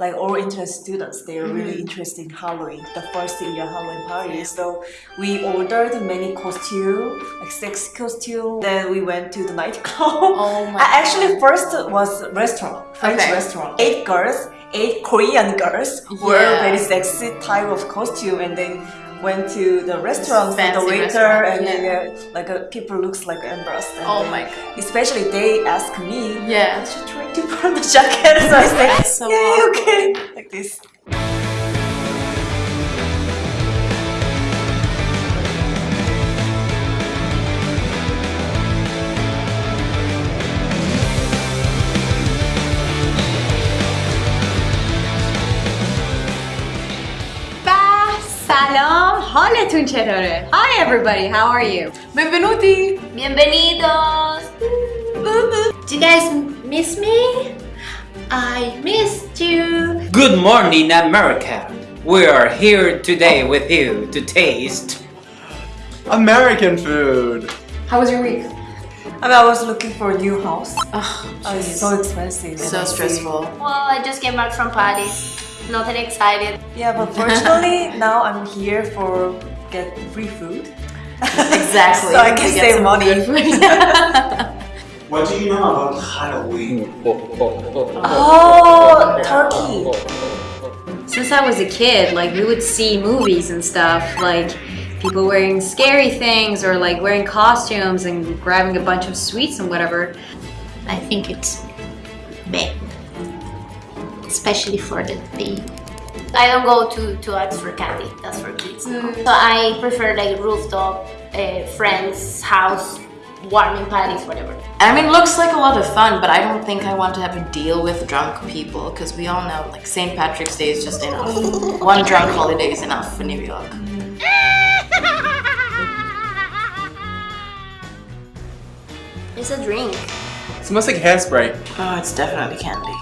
like all international students, they are really mm-hmm. interested in Halloween, the first year Halloween party. So we ordered many costume, like sexy costume. Then we went to the nightclub. Oh my I Actually, first was restaurant, French Okay. restaurant. Eight girls, eight Korean girls were Yeah. very sexy type of costume, and then went to the restaurant with the Fancy waiter, restaurant, and then yeah. uh, like uh, people looks like embarrassed. And Oh then- my god. Especially they ask me, Yeah. should try to put on the jacket. So I say, That's so yeah, awkward. okay, like this. با سلام حالتون چطوره؟ Hi everybody, how are you? Benvenuti. Bienvenidos. Do you guys miss me? I missed you. Good morning, America! We are here today with you to taste. American food. How was your week? I mean, I was looking for a new house. Oh, it's so expensive. and So I see- stressful. Well, I just came back from Paris. Nothing excited. Yeah, but fortunately now I'm here for get free food. Exactly. so I can save some money. good food. What do you know about Halloween? Mm, oh, oh, oh, oh, turkey. Since I was a kid, like we would see movies and stuff, like people wearing scary things or like wearing costumes and grabbing a bunch of sweets and whatever. I think it's bad. Especially for the baby. I don't go to, to ask for candy. That's for kids. So I prefer like rooftop, uh, friends, house, warming parties, whatever. I mean, looks like a lot of fun, but I don't think I want to have to deal with drunk people because we all know, like, St. Patrick's Day is just enough. One drunk holiday is enough for New York. It's a drink. It smells like hairspray. Oh, it's definitely candy.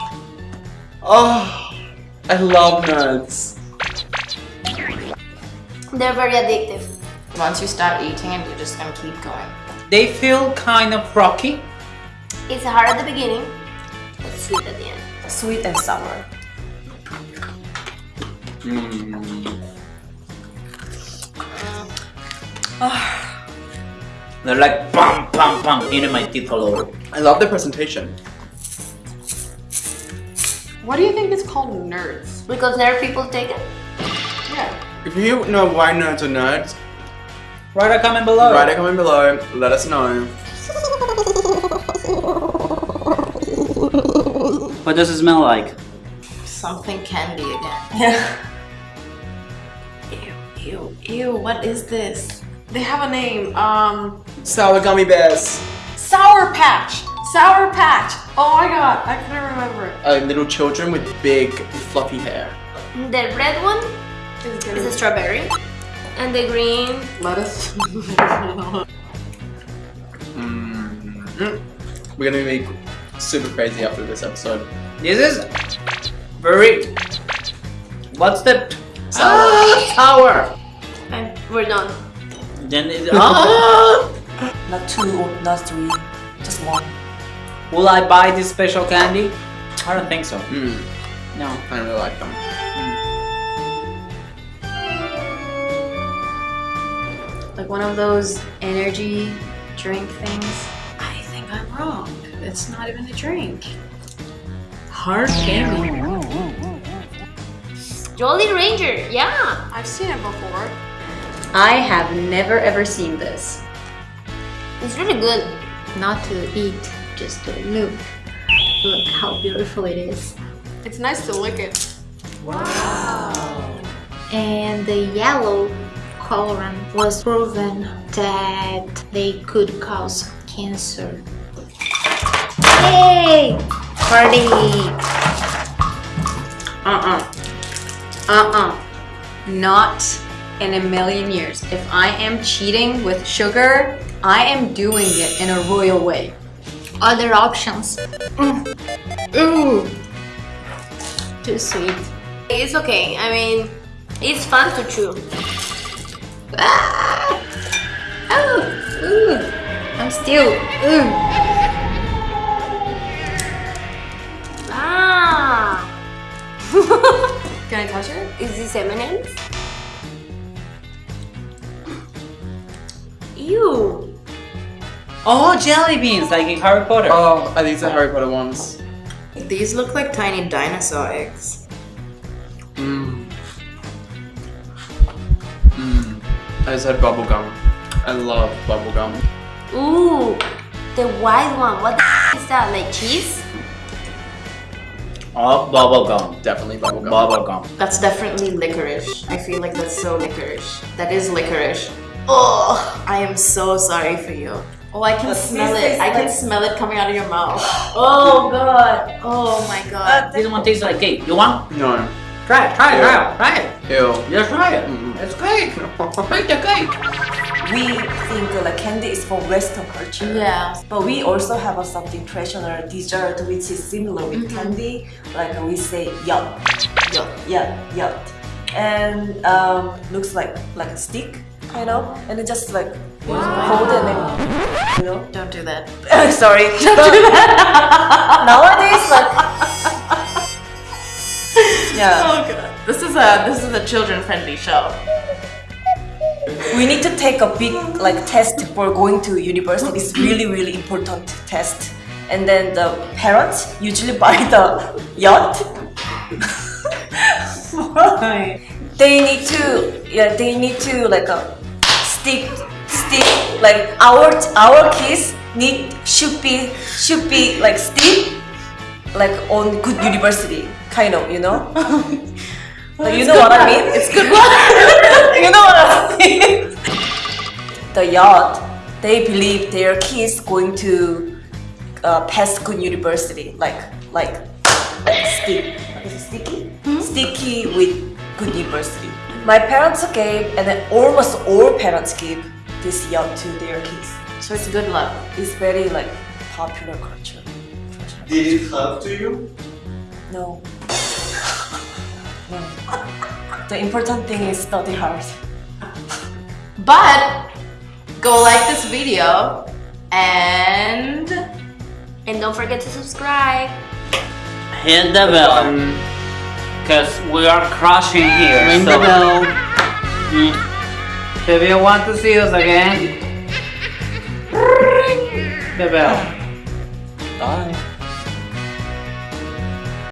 Oh, I love nuts. They're very addictive. Once you start eating it, you're just gonna keep going. They feel kind of rocky. It's hard at the beginning, but sweet at the end. Sweet and sour. Mm. They're like bam, bam, bam into my teeth all over. I love the presentation. Why do you think it's called nerds? Because there people take it. Yeah. If you know why nerds are nerds, Write a comment below. write a comment below. Let us know. What does it smell like? Something candy again. Yeah. Ew, ew, ew, what is this? They have a name. Um, Sour gummy bears. Sour Patch. Sour Patch. Oh my god, I can not remember it. Uh, little children with big fluffy hair. The red one It's is a strawberry, and the green lettuce. Mm. We're gonna be super crazy after this episode. This is very. What's the. Sour. Sour! and we're done. Then it, ah! Not two not three, just one. Will I buy this special candy? I don't think so. Mm. No. I don't really like them. Like one of those energy drink things. I think I'm wrong. It's not even a drink. Hard candy. Jolly Rancher, yeah. I've seen it before. I have never ever seen this. It's really good. Not to eat, just to look. Look how beautiful it is. It's nice to lick it. Wow. And the yellow colorant was proven that they could cause cancer. Yay! Party! Uh-uh. Uh-uh. Not in a million years. If I am cheating with sugar, I am doing it in a royal way. Other options. Ooh. Too sweet. It's okay. I mean, it's fun to chew. Ah! Oh, ooh. I'm still, ooh. Ah! Can I touch it? Is this M&M's? Oh, jelly beans, like in Harry Potter. Oh, I think it's the Harry Potter ones. These look like tiny dinosaur eggs. Mmm. Mmm. I just had bubblegum. I love bubblegum. Ooh, the white one. What the f- is that? Like cheese? Oh, bubblegum. Definitely bubblegum. Bubblegum. That's definitely licorice. I feel like that's so licorice. That is licorice. Oh, I am so sorry for you. Oh, I can smell it. it. is I can smell it coming out of your mouth. Oh god. Oh my god. This one tastes like cake. You want? No. Try it, try it, try it, try it. Ew. Just try it. Mm-mm. It's cake. Take the cake. We think uh, like candy is for Western culture. Yeah. But we also have a something traditional dessert which is similar with candy. Like we say yeot. Yo. Yeah, yeot. And um, looks like like a stick, kind know, And it just like hold it and you know. Don't do that. Sorry. Don't do that. Nowadays, like yeah, Oh god. This is a this is a children friendly show. we need to take a big like test for going to university. It's really really important test. And then the parents usually buy the yeot. Why? They need to yeah they need to like a stick stick like our our kids need should be should be like stick like on good university kind of you know? You know what I mean? It's good one you know what I mean? The yeot they believe their kids going to uh, pass good university like like stick what is it, sticky? Sticky with good university my parents gave and then almost all parents give this yeot to their kids So it's good luck. it's very like popular culture Did it help to you? no no the important thing is study hard But go like this video and And don't forget to subscribe. Hit the bell. Because we are crushing here. Ring so, the bell. Mm. If you want to see us again, ring the bell. Bye.